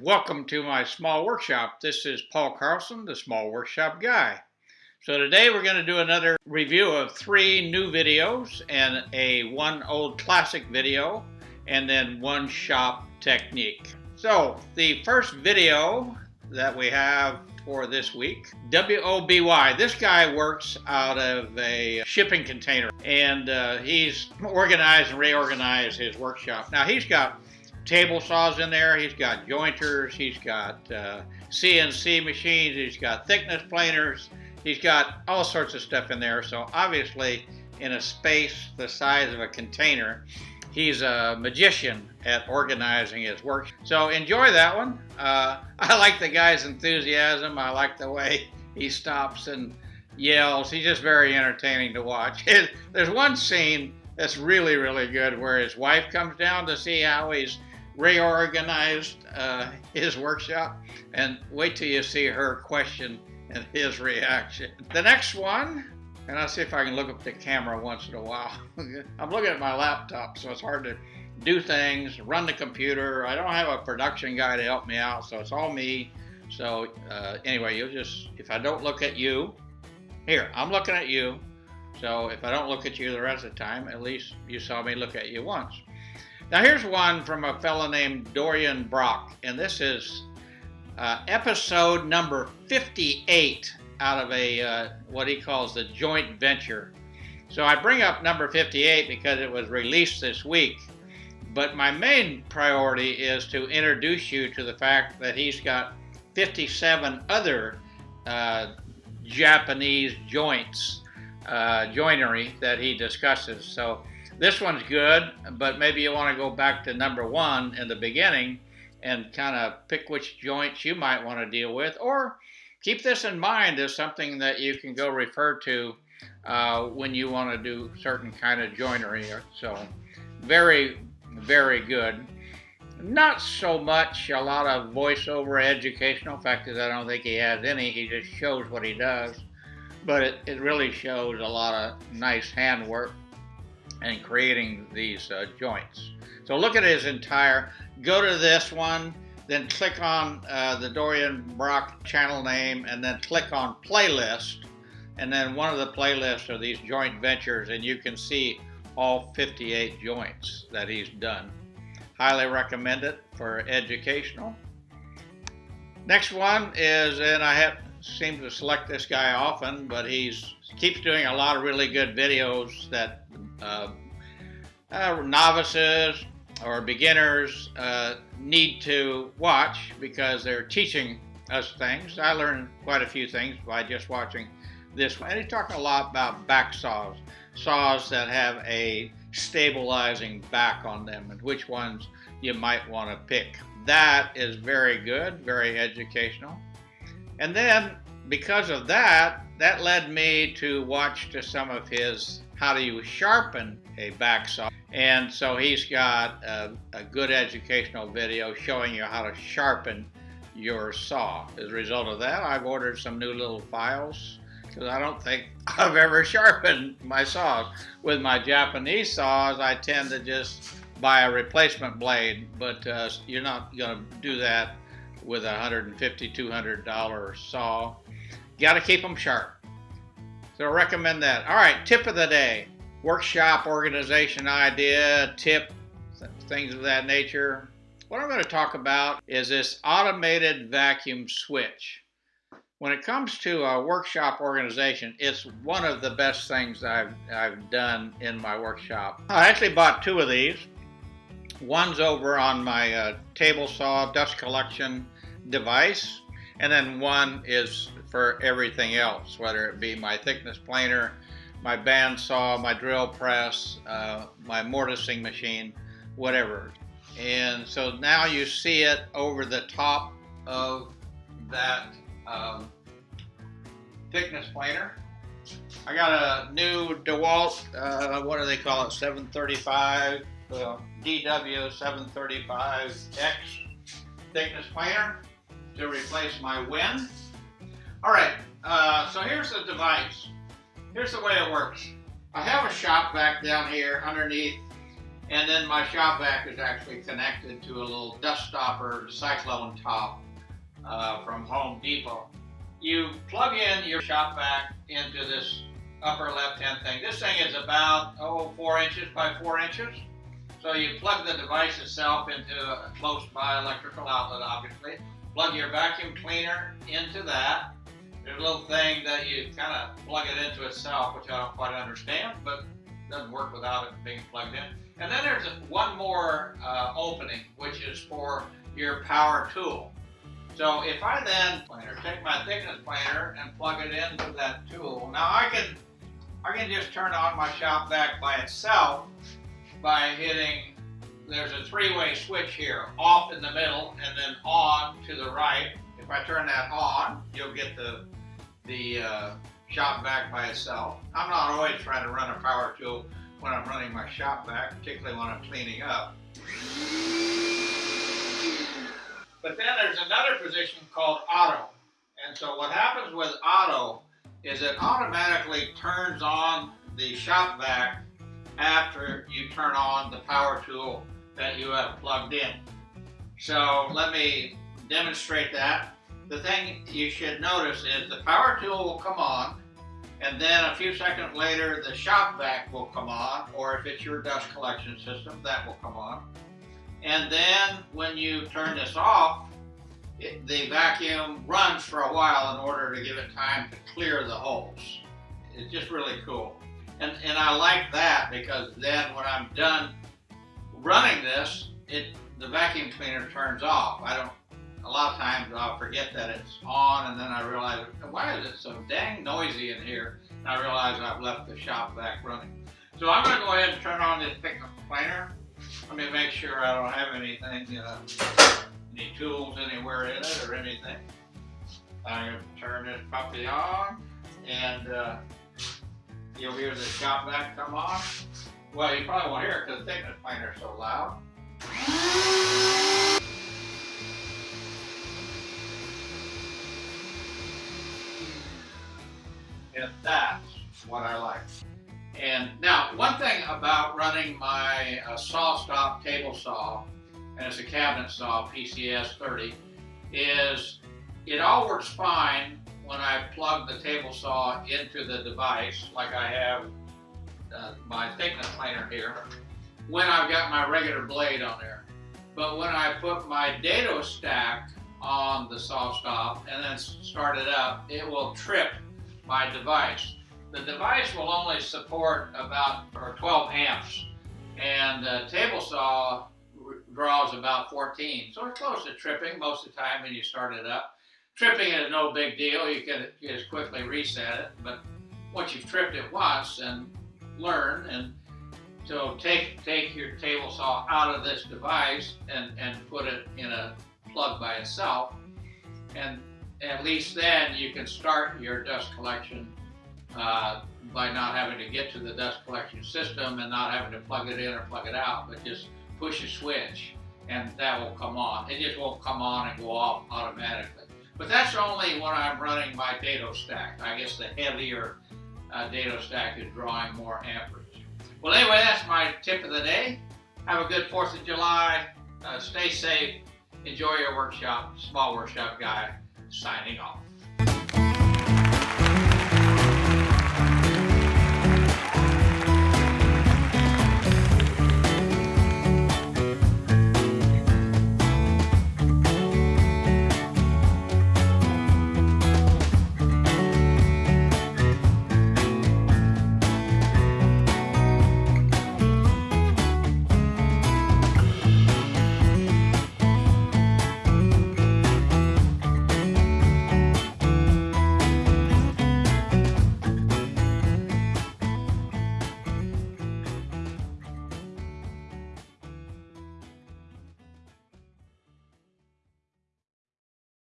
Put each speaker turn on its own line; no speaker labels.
welcome to my small workshop. This is Paul Carlson, the small workshop guy. So today we're going to do another review of three new videos and a one old classic video and then one shop technique. So the first video that we have for this week, WOBY. This guy works out of a shipping container and uh, he's organized and reorganized his workshop. Now he's got table saws in there. He's got jointers. He's got uh, CNC machines. He's got thickness planers. He's got all sorts of stuff in there. So obviously, in a space the size of a container, he's a magician at organizing his work. So enjoy that one. Uh, I like the guy's enthusiasm. I like the way he stops and yells. He's just very entertaining to watch. There's one scene that's really, really good where his wife comes down to see how he's reorganized uh, his workshop and wait till you see her question and his reaction. The next one, and I'll see if I can look up the camera once in a while. I'm looking at my laptop, so it's hard to do things, run the computer. I don't have a production guy to help me out, so it's all me. So uh, anyway, you'll just, if I don't look at you, here, I'm looking at you. So if I don't look at you the rest of the time, at least you saw me look at you once. Now here's one from a fellow named Dorian Bracht, and this is uh, episode number 58 out of a uh, what he calls the joint venture. So I bring up number 58 because it was released this week, but my main priority is to introduce you to the fact that he's got 57 other uh, Japanese joints, uh, joinery that he discusses. So this one's good, but maybe you want to go back to number one in the beginning and kind of pick which joints you might want to deal with, or keep this in mind as something that you can go refer to uh, when you want to do certain kind of joinery. So very, very good. Not so much a lot of voiceover educational. In fact, I don't think he has any. He just shows what he does. But it, it really shows a lot of nice handwork and creating these uh, joints. So look at his entire, go to this one, then click on uh, the Dorian Bracht channel name, and then click on playlist. And then one of the playlists are these joint ventures, and you can see all 58 joints that he's done. Highly recommend it for educational. Next one is, and I have seem to select this guy often, but he's keeps doing a lot of really good videos that uh, uh, novices or beginners uh, need to watch because they're teaching us things. I learned quite a few things by just watching this one. And he talked a lot about back saws, saws that have a stabilizing back on them and which ones you might want to pick. That is very good, very educational. And then because of that, that led me to watch to some of his how do you sharpen a back saw. And so he's got a, a good educational video showing you how to sharpen your saw. As a result of that, I've ordered some new little files because I don't think I've ever sharpened my saws. With my Japanese saws, I tend to just buy a replacement blade, but uh, you're not going to do that with a $150, $200 saw. Got to keep them sharp. So I recommend that. All right, tip of the day. Workshop organization idea, tip, things of that nature. What I'm going to talk about is this automated vacuum switch. When it comes to a workshop organization, it's one of the best things I've, I've done in my workshop. I actually bought two of these. One's over on my uh, table saw dust collection device, and then one is for everything else, whether it be my thickness planer, my bandsaw, my drill press, uh, my mortising machine, whatever. And so now you see it over the top of that um, thickness planer. I got a new DeWalt, uh, what do they call it, 735, uh, DW 735X thickness planer to replace my Wen. All right, uh, so here's the device. Here's the way it works. I have a shop vac down here underneath And then my shop vac is actually connected to a little dust stopper cyclone top uh, from Home Depot. You plug in your shop vac into this upper left-hand thing. This thing is about, oh, four inches by four inches. So you plug the device itself into a close by electrical outlet, obviously. Plug your vacuum cleaner into that. There's a little thing that you kind of plug it into itself, which I don't quite understand, but doesn't work without it being plugged in. And then there's one more uh, opening, which is for your power tool. So if I then take my thickness planer and plug it into that tool, now I can I can just turn on my shop vac by itself by hitting, there's a three-way switch here, off in the middle and then on to the right. If I turn that on, you'll get the, the uh, shop vac by itself. I'm not always trying to run a power tool when I'm running my shop vac, particularly when I'm cleaning up. But then there's another position called auto. And so what happens with auto is it automatically turns on the shop vac after you turn on the power tool that you have plugged in. So let me demonstrate that. The thing you should notice is the power tool will come on and then a few seconds later the shop vac will come on or if it's your dust collection system that will come on. And then when you turn this off, it, the vacuum runs for a while in order to give it time to clear the holes. It's just really cool. And, and I like that because then when I'm done running this, it the vacuum cleaner turns off. I don't, a lot of times I'll forget that it's on and then I realize, why is it so dang noisy in here? And I realize I've left the shop vac running. So I'm going to go ahead and turn on this thickness planer. Let me make sure I don't have anything, know, any tools anywhere in it or anything. I'm going to turn this puppy on and uh, you'll hear the shop vac come on. Well, you probably won't hear it because the thickness planer is so loud. And that's what I like. And now, one thing about running my uh, SawStop table saw, and it's a cabinet saw, PCS 30, is it all works fine when I plug the table saw into the device, like I have uh, my thickness planer here, when I've got my regular blade on there. But when I put my dado stack on the SawStop and then start it up, it will trip my device. The device will only support about or 12 amps and the table saw draws about 14. So it's close to tripping most of the time when you start it up. Tripping is no big deal. You can just quickly reset it. But once you've tripped it once and learn and so take take your table saw out of this device and, and put it in a plug by itself. And at least then you can start your dust collection uh, by not having to get to the dust collection system and not having to plug it in or plug it out, but just push a switch and that will come on. It just won't come on and go off automatically. But that's only when I'm running my dado stack. I guess the heavier uh, dado stack is drawing more amperage. Well, anyway, that's my tip of the day. Have a good 4th of July. Uh, stay safe. Enjoy your workshop. Small Workshop Guy signing off.